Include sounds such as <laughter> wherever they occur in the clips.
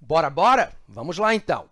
Bora, bora? Vamos lá, então.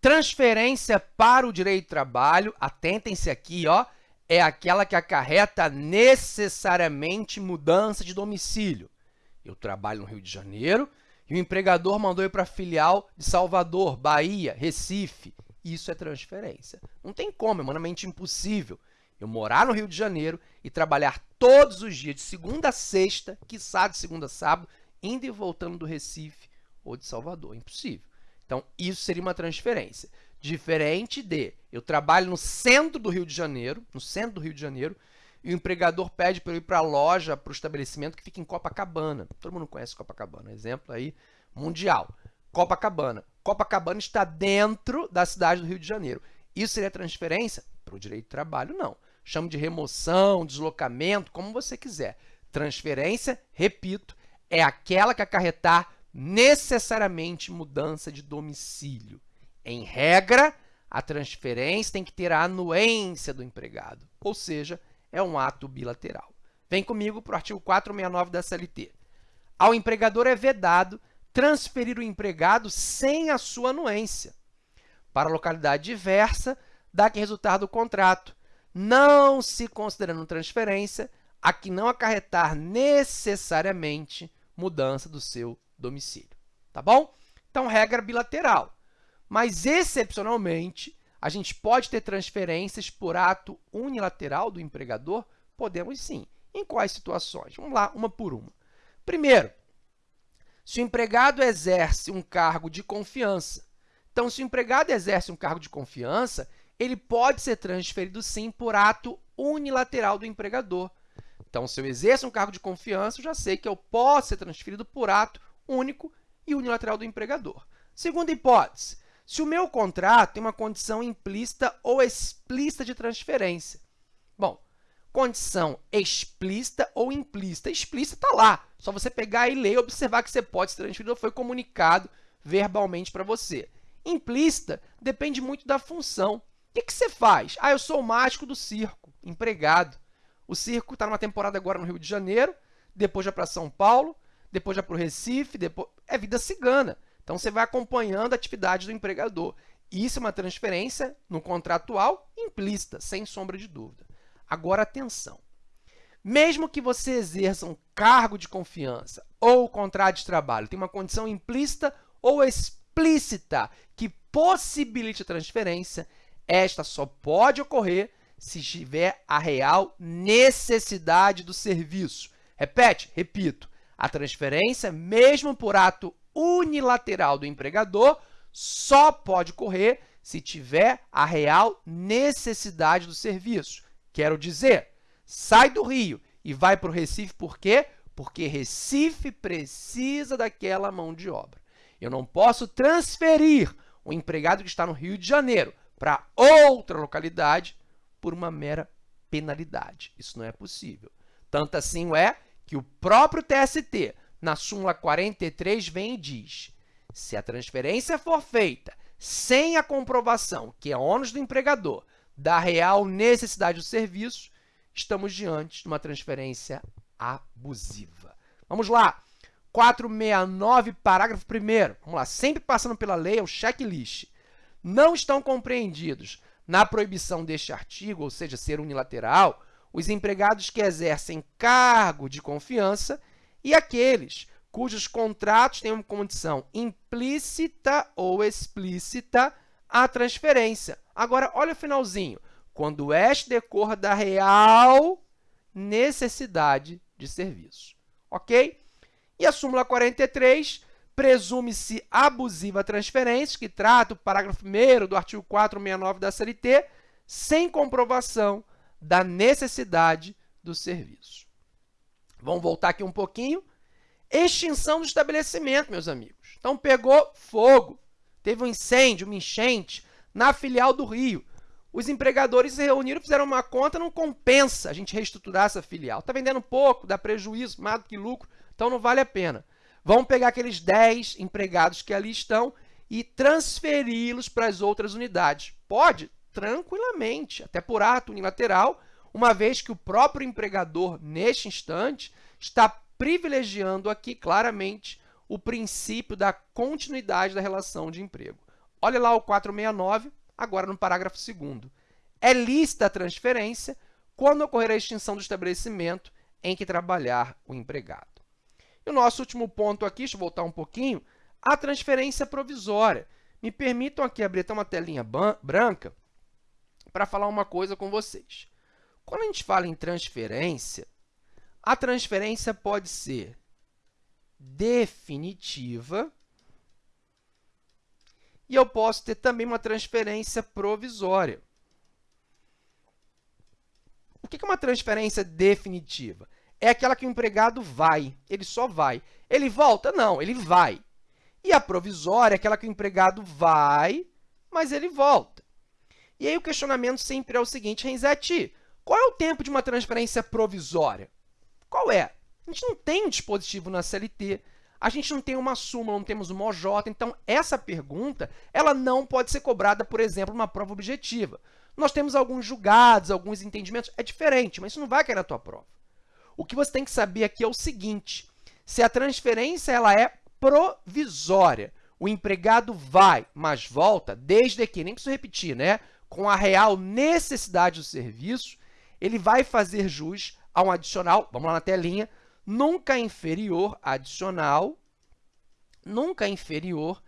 Transferência para o direito de trabalho, atentem-se aqui, ó, é aquela que acarreta necessariamente mudança de domicílio. Eu trabalho no Rio de Janeiro e o empregador mandou ir para a filial de Salvador, Bahia, Recife. Isso é transferência. Não tem como, é humanamente impossível eu morar no Rio de Janeiro e trabalhar todos os dias, de segunda a sexta, quiçá de segunda a sábado, indo e voltando do Recife ou de Salvador. Impossível. Então, isso seria uma transferência. Diferente de eu trabalho no centro do Rio de Janeiro, no centro do Rio de Janeiro, e o empregador pede para eu ir para a loja, para o estabelecimento que fica em Copacabana. Todo mundo conhece Copacabana, exemplo aí mundial. Copacabana. Copacabana está dentro da cidade do Rio de Janeiro. Isso seria transferência? Para o direito de trabalho, não. Chamo de remoção, deslocamento, como você quiser. Transferência, repito, é aquela que acarretar necessariamente mudança de domicílio. Em regra, a transferência tem que ter a anuência do empregado, ou seja, é um ato bilateral. Vem comigo para o artigo 469 da CLT. Ao empregador é vedado transferir o empregado sem a sua anuência para localidade diversa da que resultar do contrato, não se considerando transferência a que não acarretar necessariamente mudança do seu domicílio. Tá bom? Então, regra bilateral. Mas, excepcionalmente, a gente pode ter transferências por ato unilateral do empregador? Podemos sim. Em quais situações? Vamos lá, uma por uma. Primeiro, se o empregado exerce um cargo de confiança. Então, se o empregado exerce um cargo de confiança, ele pode ser transferido, sim, por ato unilateral do empregador. Então, se eu exerço um cargo de confiança, eu já sei que eu posso ser transferido por ato único e unilateral do empregador. Segunda hipótese, se o meu contrato tem uma condição implícita ou explícita de transferência. Bom, condição explícita ou implícita. Explícita está lá, só você pegar e ler e observar que você pode ser transferido ou foi comunicado verbalmente para você. Implícita depende muito da função. O que, que você faz? Ah, eu sou o mágico do circo, empregado. O circo está numa temporada agora no Rio de Janeiro, depois já para São Paulo, depois já para o Recife, depois... é vida cigana. Então, você vai acompanhando a atividade do empregador. Isso é uma transferência no contratual implícita, sem sombra de dúvida. Agora, atenção. Mesmo que você exerça um cargo de confiança ou contrato de trabalho, tem uma condição implícita ou explícita que possibilite a transferência, esta só pode ocorrer se tiver a real necessidade do serviço. Repete, repito, a transferência, mesmo por ato unilateral do empregador, só pode ocorrer se tiver a real necessidade do serviço. Quero dizer, sai do Rio e vai para o Recife por quê? Porque Recife precisa daquela mão de obra. Eu não posso transferir o empregado que está no Rio de Janeiro para outra localidade por uma mera penalidade. Isso não é possível. Tanto assim é que o próprio TST, na súmula 43, vem e diz se a transferência for feita sem a comprovação, que é ônus do empregador, da real necessidade do serviço, estamos diante de uma transferência abusiva. Vamos lá. 469, parágrafo 1 Vamos lá, sempre passando pela lei, é o checklist. Não estão compreendidos na proibição deste artigo, ou seja, ser unilateral, os empregados que exercem cargo de confiança e aqueles cujos contratos têm uma condição implícita ou explícita a transferência. Agora, olha o finalzinho. Quando este decorra da real necessidade de serviço. Ok? E a súmula 43 presume-se abusiva transferência, que trata o parágrafo 1 do artigo 469 da CLT, sem comprovação da necessidade do serviço. Vamos voltar aqui um pouquinho. Extinção do estabelecimento, meus amigos. Então, pegou fogo, teve um incêndio, uma enchente na filial do Rio. Os empregadores se reuniram fizeram uma conta, não compensa a gente reestruturar essa filial. Está vendendo pouco, dá prejuízo, mais do que lucro, então não vale a pena. Vamos pegar aqueles 10 empregados que ali estão e transferi-los para as outras unidades. Pode? Tranquilamente, até por ato unilateral, uma vez que o próprio empregador, neste instante, está privilegiando aqui claramente o princípio da continuidade da relação de emprego. Olha lá o 469, agora no parágrafo 2 É lícita a transferência quando ocorrer a extinção do estabelecimento em que trabalhar o empregado. E o nosso último ponto aqui, deixa eu voltar um pouquinho, a transferência provisória. Me permitam aqui abrir até uma telinha branca para falar uma coisa com vocês. Quando a gente fala em transferência, a transferência pode ser definitiva e eu posso ter também uma transferência provisória. O que é uma transferência definitiva? É aquela que o empregado vai, ele só vai. Ele volta? Não, ele vai. E a provisória é aquela que o empregado vai, mas ele volta. E aí o questionamento sempre é o seguinte, Renzetti, qual é o tempo de uma transferência provisória? Qual é? A gente não tem um dispositivo na CLT, a gente não tem uma súmula, não temos uma OJ, então essa pergunta ela não pode ser cobrada, por exemplo, numa prova objetiva. Nós temos alguns julgados, alguns entendimentos, é diferente, mas isso não vai cair na tua prova. O que você tem que saber aqui é o seguinte, se a transferência ela é provisória, o empregado vai, mas volta, desde que, nem preciso repetir, né? Com a real necessidade do serviço, ele vai fazer jus a um adicional, vamos lá na telinha, nunca inferior, adicional, nunca inferior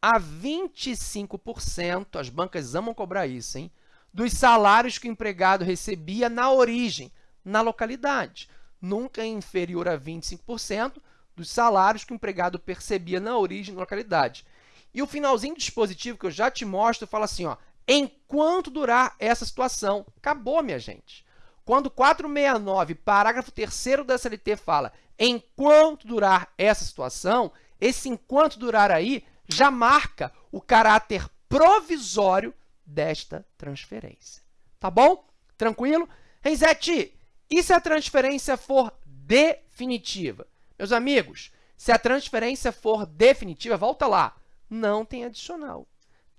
a 25%, as bancas amam cobrar isso, hein? dos salários que o empregado recebia na origem, na localidade. Nunca inferior a 25% dos salários que o empregado percebia na origem, na localidade. E o finalzinho do dispositivo, que eu já te mostro, fala assim, ó, enquanto durar essa situação. Acabou, minha gente. Quando 469, parágrafo 3 da CLT fala enquanto durar essa situação, esse enquanto durar aí já marca o caráter provisório desta transferência. Tá bom? Tranquilo? Renzetti, e se a transferência for definitiva? Meus amigos, se a transferência for definitiva, volta lá, não tem adicional.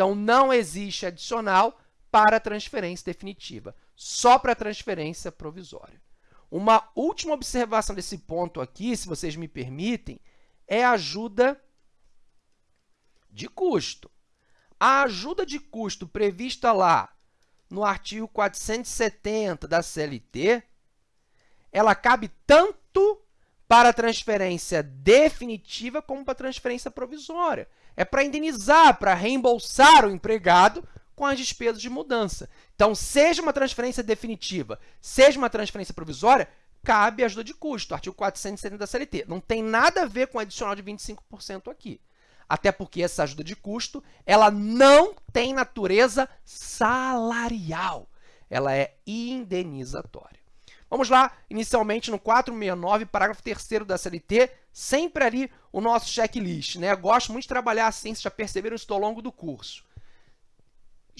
Então, não existe adicional para transferência definitiva só para transferência provisória. Uma última observação desse ponto aqui, se vocês me permitem, é a ajuda de custo. A ajuda de custo prevista lá no artigo 470 da CLT, ela cabe tanto para transferência definitiva como para transferência provisória. É para indenizar, para reembolsar o empregado com as despesas de mudança. Então, seja uma transferência definitiva, seja uma transferência provisória, cabe ajuda de custo, artigo 470 da CLT. Não tem nada a ver com adicional de 25% aqui. Até porque essa ajuda de custo ela não tem natureza salarial. Ela é indenizatória. Vamos lá, inicialmente no 469, parágrafo 3 da CLT, sempre ali o nosso checklist. Né? Gosto muito de trabalhar assim, vocês já perceberam isso ao longo do curso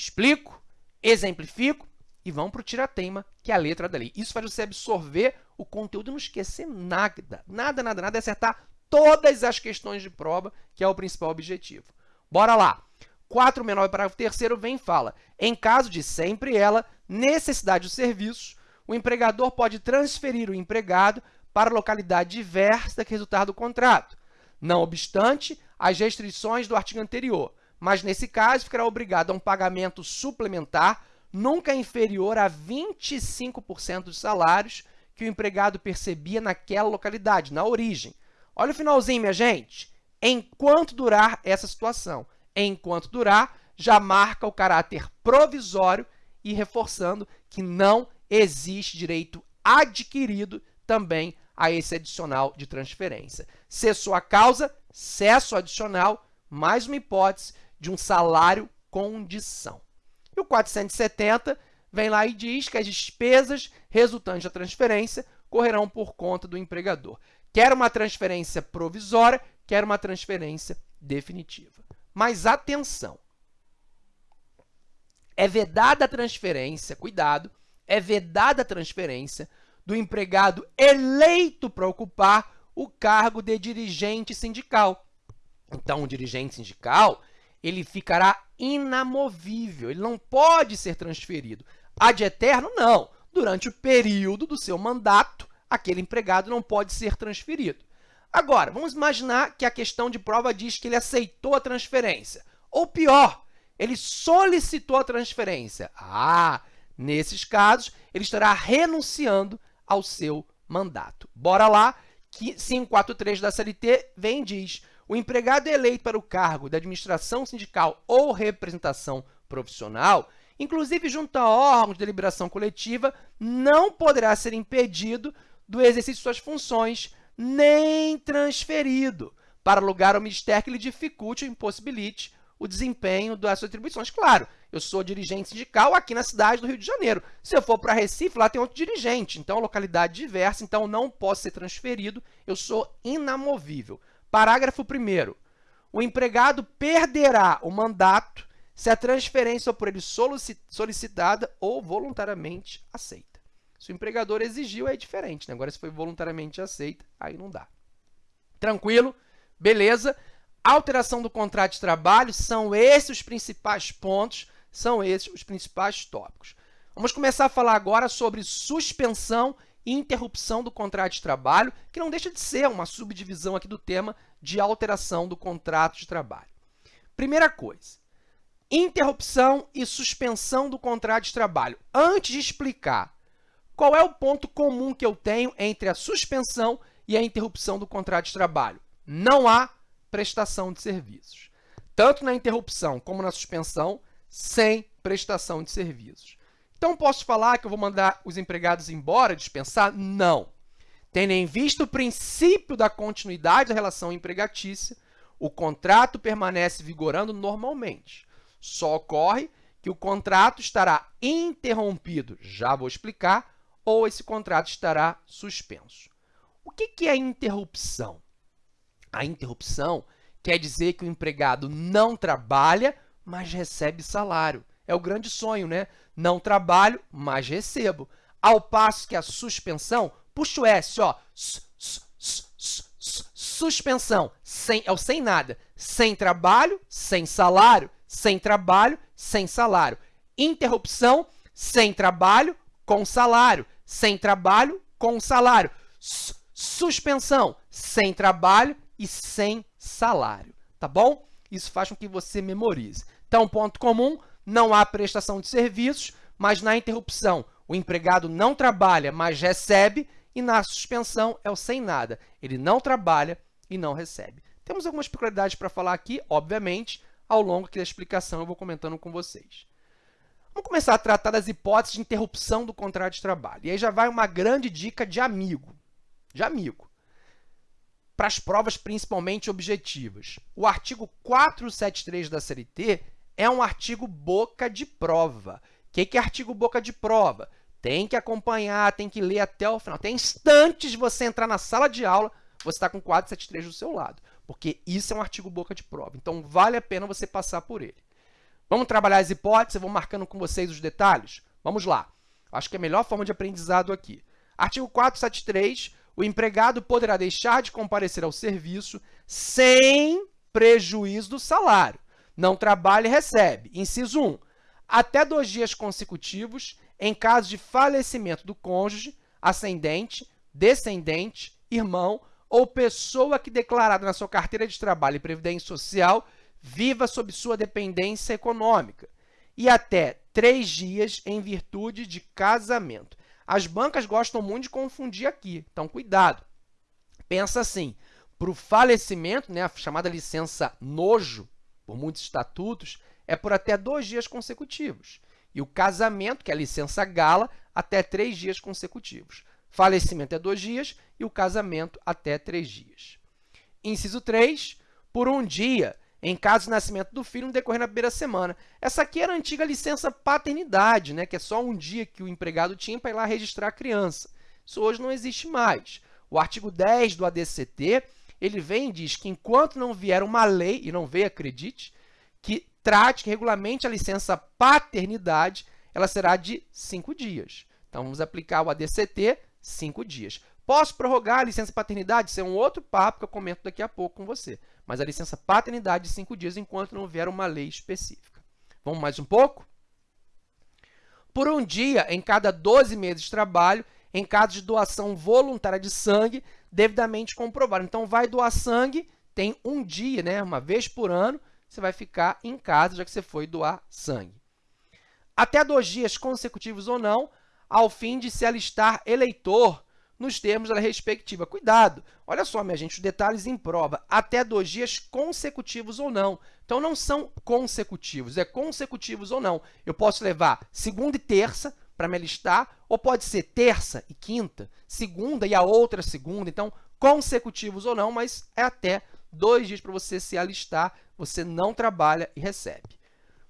explico, exemplifico e vamos para o tiratema, que é a letra da lei. Isso faz você absorver o conteúdo e não esquecer nada, nada, nada, nada, é acertar todas as questões de prova, que é o principal objetivo. Bora lá! 469, parágrafo 3 vem e fala, em caso de sempre ela, necessidade do serviço, o empregador pode transferir o empregado para localidade diversa que resultar do contrato, não obstante as restrições do artigo anterior, mas nesse caso ficará obrigado a um pagamento suplementar nunca inferior a 25% dos salários que o empregado percebia naquela localidade, na origem. Olha o finalzinho, minha gente. Enquanto durar essa situação. Enquanto durar, já marca o caráter provisório e reforçando que não existe direito adquirido também a esse adicional de transferência. Cessou a causa, cesso adicional, mais uma hipótese de um salário condição. E o 470 vem lá e diz que as despesas resultantes da transferência correrão por conta do empregador. Quer uma transferência provisória, quer uma transferência definitiva. Mas atenção! É vedada a transferência, cuidado, é vedada a transferência do empregado eleito para ocupar o cargo de dirigente sindical. Então, o dirigente sindical ele ficará inamovível, ele não pode ser transferido. Ad eterno, não. Durante o período do seu mandato, aquele empregado não pode ser transferido. Agora, vamos imaginar que a questão de prova diz que ele aceitou a transferência. Ou pior, ele solicitou a transferência. Ah, nesses casos, ele estará renunciando ao seu mandato. Bora lá, que 543 da CLT vem e diz o empregado eleito para o cargo da administração sindical ou representação profissional, inclusive junto a órgãos de deliberação coletiva, não poderá ser impedido do exercício de suas funções, nem transferido para lugar ou ministério que lhe dificulte ou impossibilite o desempenho das suas atribuições. Claro, eu sou dirigente sindical aqui na cidade do Rio de Janeiro. Se eu for para Recife, lá tem outro dirigente, então localidade diversa, então não posso ser transferido, eu sou inamovível. Parágrafo 1 O empregado perderá o mandato se a transferência por ele solicitada ou voluntariamente aceita. Se o empregador exigiu, é diferente. Né? Agora, se foi voluntariamente aceita, aí não dá. Tranquilo? Beleza? Alteração do contrato de trabalho, são esses os principais pontos, são esses os principais tópicos. Vamos começar a falar agora sobre suspensão interrupção do contrato de trabalho, que não deixa de ser uma subdivisão aqui do tema de alteração do contrato de trabalho. Primeira coisa, interrupção e suspensão do contrato de trabalho. Antes de explicar qual é o ponto comum que eu tenho entre a suspensão e a interrupção do contrato de trabalho, não há prestação de serviços. Tanto na interrupção como na suspensão, sem prestação de serviços. Então, posso falar que eu vou mandar os empregados embora, dispensar? Não. Tendo em vista o princípio da continuidade da relação empregatícia, o contrato permanece vigorando normalmente. Só ocorre que o contrato estará interrompido, já vou explicar, ou esse contrato estará suspenso. O que é interrupção? A interrupção quer dizer que o empregado não trabalha, mas recebe salário. É o grande sonho, né? Não trabalho, mas recebo. Ao passo que a suspensão, puxa o S, ó, suspensão, sem, é o sem nada. Sem trabalho, sem salário, sem trabalho, sem salário. Interrupção, sem trabalho, com salário. Sem trabalho, com salário. Suspensão, sem trabalho e sem salário, tá bom? Isso faz com que você memorize. Então, ponto comum, não há prestação de serviços, mas na interrupção o empregado não trabalha, mas recebe, e na suspensão é o sem nada. Ele não trabalha e não recebe. Temos algumas peculiaridades para falar aqui, obviamente, ao longo da explicação eu vou comentando com vocês. Vamos começar a tratar das hipóteses de interrupção do contrato de trabalho. E aí já vai uma grande dica de amigo, de amigo, para as provas principalmente objetivas. O artigo 473 da CLT é um artigo boca de prova. O que, que é artigo boca de prova? Tem que acompanhar, tem que ler até o final. Tem instantes de você entrar na sala de aula, você está com 473 do seu lado, porque isso é um artigo boca de prova. Então, vale a pena você passar por ele. Vamos trabalhar as hipóteses, eu vou marcando com vocês os detalhes? Vamos lá. Acho que é a melhor forma de aprendizado aqui. Artigo 473, o empregado poderá deixar de comparecer ao serviço sem prejuízo do salário não trabalha e recebe. Inciso 1. Até dois dias consecutivos, em caso de falecimento do cônjuge, ascendente, descendente, irmão ou pessoa que declarada na sua carteira de trabalho e previdência social viva sob sua dependência econômica e até três dias em virtude de casamento. As bancas gostam muito de confundir aqui, então cuidado. Pensa assim, para o falecimento, né, a chamada licença nojo, por muitos estatutos, é por até dois dias consecutivos. E o casamento, que é a licença gala, até três dias consecutivos. Falecimento é dois dias e o casamento até três dias. Inciso 3, por um dia, em caso de nascimento do filho no decorrer da primeira semana. Essa aqui era a antiga licença paternidade, né, que é só um dia que o empregado tinha para ir lá registrar a criança. Isso hoje não existe mais. O artigo 10 do ADCT ele vem e diz que enquanto não vier uma lei, e não veio, acredite, que trate, que regulamente a licença paternidade, ela será de cinco dias. Então, vamos aplicar o ADCT, cinco dias. Posso prorrogar a licença paternidade? Isso é um outro papo que eu comento daqui a pouco com você. Mas a licença paternidade de cinco dias enquanto não vier uma lei específica. Vamos mais um pouco? Por um dia em cada 12 meses de trabalho, em caso de doação voluntária de sangue, devidamente comprovado. Então, vai doar sangue, tem um dia, né, uma vez por ano, você vai ficar em casa, já que você foi doar sangue. Até dois dias consecutivos ou não, ao fim de se alistar eleitor nos termos da respectiva. Cuidado! Olha só, minha gente, os detalhes em prova. Até dois dias consecutivos ou não. Então, não são consecutivos, é consecutivos ou não. Eu posso levar segunda e terça para me alistar, ou pode ser terça e quinta, segunda e a outra segunda. Então, consecutivos ou não, mas é até dois dias para você se alistar, você não trabalha e recebe.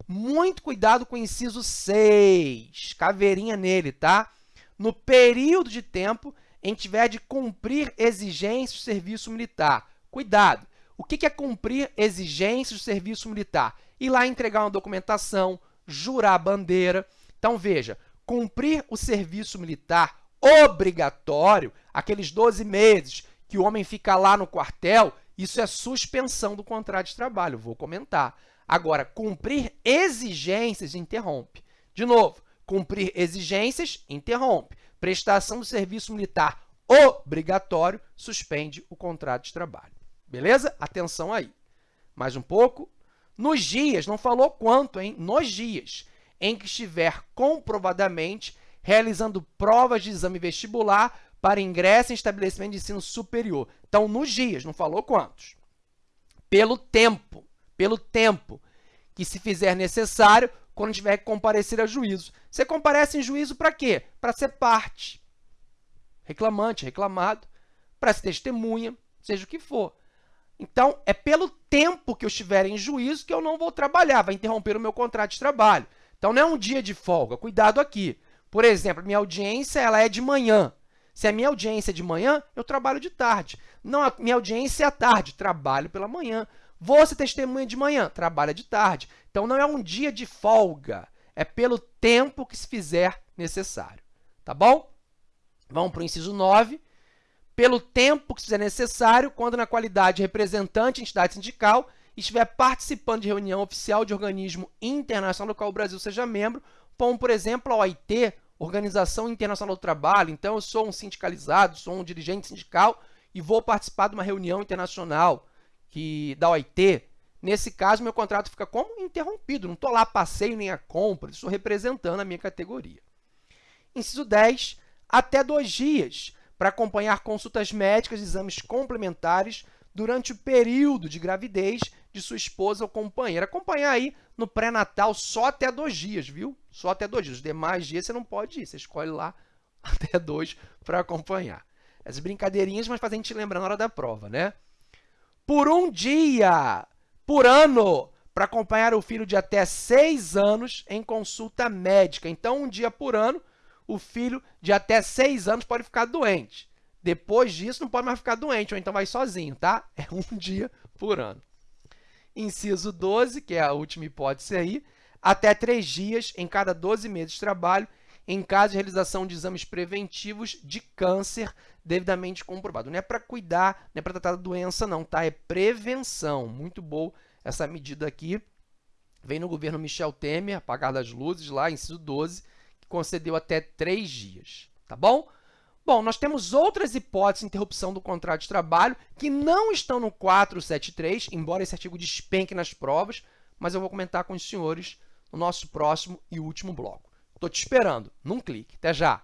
Muito cuidado com o inciso 6, caveirinha nele, tá? No período de tempo em que tiver de cumprir exigências do serviço militar. Cuidado! O que é cumprir exigências do serviço militar? Ir lá entregar uma documentação, jurar a bandeira. Então, veja, cumprir o serviço militar obrigatório, aqueles 12 meses que o homem fica lá no quartel, isso é suspensão do contrato de trabalho, vou comentar. Agora, cumprir exigências interrompe. De novo, cumprir exigências interrompe prestação do serviço militar obrigatório suspende o contrato de trabalho. Beleza? Atenção aí. Mais um pouco. Nos dias, não falou quanto, hein? Nos dias em que estiver comprovadamente realizando provas de exame vestibular para ingresso em estabelecimento de ensino superior. Então, nos dias, não falou quantos. Pelo tempo, pelo tempo que se fizer necessário quando tiver que comparecer a juízo. Você comparece em juízo para quê? Para ser parte, reclamante, reclamado, para ser testemunha, seja o que for. Então, é pelo tempo que eu estiver em juízo que eu não vou trabalhar, vai interromper o meu contrato de trabalho. Então, não é um dia de folga, cuidado aqui. Por exemplo, minha audiência ela é de manhã. Se a minha audiência é de manhã, eu trabalho de tarde. Não, a minha audiência é à tarde, trabalho pela manhã. Você testemunha de manhã, trabalha de tarde. Então, não é um dia de folga, é pelo tempo que se fizer necessário. Tá bom? Vamos para o inciso 9. Pelo tempo que se fizer necessário, quando na qualidade de representante de entidade sindical estiver participando de reunião oficial de organismo internacional do qual o Brasil seja membro, como, por exemplo, a OIT, Organização Internacional do Trabalho. Então, eu sou um sindicalizado, sou um dirigente sindical e vou participar de uma reunião internacional que da OIT, nesse caso, meu contrato fica como interrompido. Não estou lá passeio nem a compra, estou representando a minha categoria. Inciso 10, até dois dias para acompanhar consultas médicas e exames complementares durante o período de gravidez de sua esposa ou companheira. Acompanhar aí no pré-natal só até dois dias, viu? Só até dois dias. Os demais dias você não pode ir, você escolhe lá <laughs> até dois para acompanhar. Essas brincadeirinhas, mas fazem a gente lembrar na hora da prova, né? por um dia por ano para acompanhar o filho de até seis anos em consulta médica. Então, um dia por ano, o filho de até seis anos pode ficar doente. Depois disso, não pode mais ficar doente, ou então vai sozinho, tá? <laughs> É um dia por ano. Inciso 12, que é a última hipótese aí, até três dias em cada 12 meses de trabalho em caso de realização de exames preventivos de câncer devidamente comprovado. Não é para cuidar, não é para tratar da doença, não, tá? É prevenção. Muito boa essa medida aqui. Vem no governo Michel Temer, apagar das luzes lá, inciso 12, que concedeu até três dias, tá bom? Bom, nós temos outras hipóteses de interrupção do contrato de trabalho que não estão no 473, embora esse artigo despenque nas provas, mas eu vou comentar com os senhores no nosso próximo e último bloco. Estou te esperando. Não clique. Até já!